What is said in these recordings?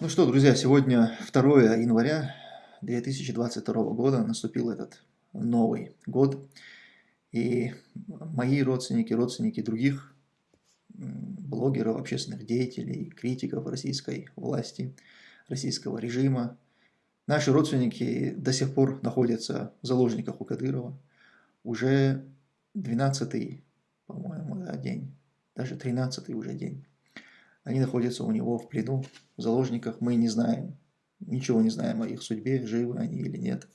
Ну что, друзья, сегодня 2 января 2022 года, наступил этот новый год, и мои родственники, родственники других блогеров, общественных деятелей, критиков российской власти, российского режима, наши родственники до сих пор находятся в заложниках у Кадырова, уже 12 по-моему, да, день, даже 13 уже день. Они находятся у него в плену, в заложниках. Мы не знаем, ничего не знаем о их судьбе, живы они или нет.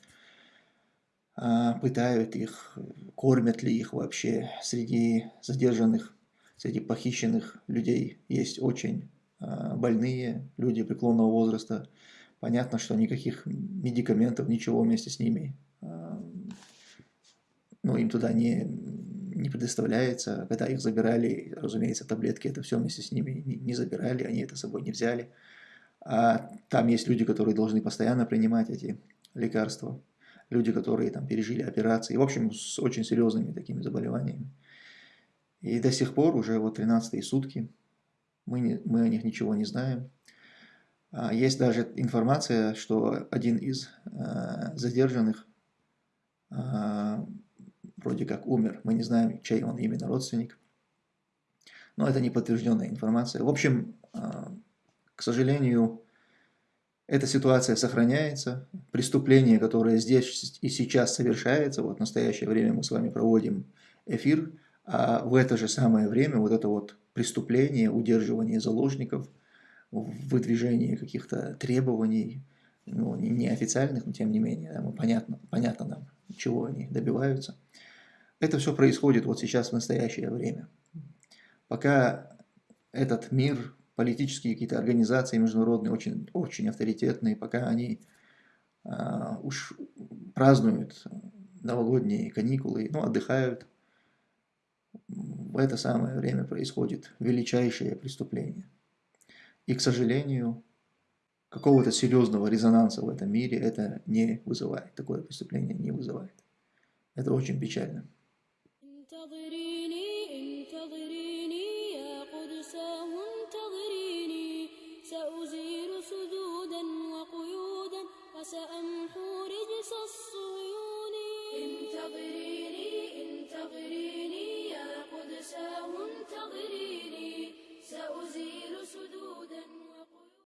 А, пытают их, кормят ли их вообще. Среди задержанных, среди похищенных людей есть очень а, больные люди преклонного возраста. Понятно, что никаких медикаментов, ничего вместе с ними, а, ну, им туда не, не предоставляется. Когда их забирали, разумеется, таблетки, это все вместе с ними не, забирали, они это с собой не взяли. А там есть люди, которые должны постоянно принимать эти лекарства. Люди, которые там пережили операции. В общем, с очень серьезными такими заболеваниями. И до сих пор, уже вот 13 сутки, мы, не, мы о них ничего не знаем. А есть даже информация, что один из э, задержанных э, вроде как умер. Мы не знаем, чей он именно родственник. Но это не подтвержденная информация. В общем, а, к сожалению, эта ситуация сохраняется. Преступление, которое здесь и сейчас совершается, вот в настоящее время мы с вами проводим эфир, а в это же самое время вот это вот преступление, удерживание заложников, выдвижение каких-то требований, ну, неофициальных, но тем не менее, да, понятно, понятно нам, чего они добиваются – это все происходит вот сейчас в настоящее время. Пока этот мир, политические какие-то организации международные, очень, очень авторитетные, пока они а, уж празднуют новогодние каникулы, ну, отдыхают, в это самое время происходит величайшее преступление. И, к сожалению, какого-то серьезного резонанса в этом мире это не вызывает, такое преступление не вызывает. Это очень печально. انتظريني انتظريني.